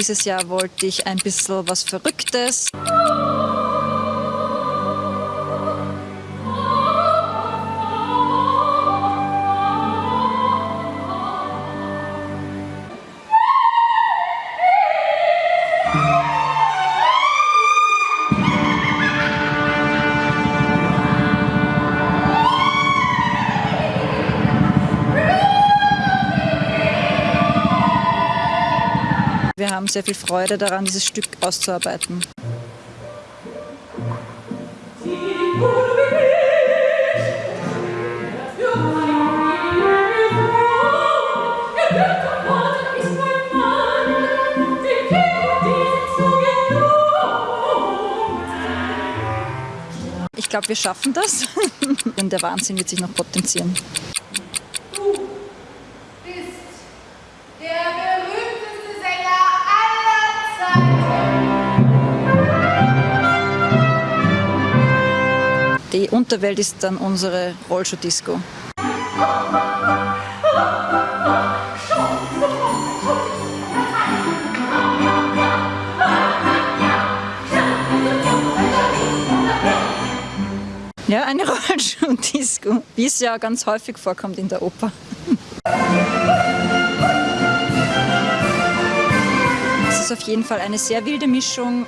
Dieses Jahr wollte ich ein bisschen was Verrücktes. Wir haben sehr viel Freude daran, dieses Stück auszuarbeiten. Ich glaube, wir schaffen das. Denn der Wahnsinn wird sich noch potenzieren. Die Unterwelt ist dann unsere Rollschuh-Disco. Ja, eine Rollschuh-Disco, wie es ja ganz häufig vorkommt in der Oper. Es ist auf jeden Fall eine sehr wilde Mischung.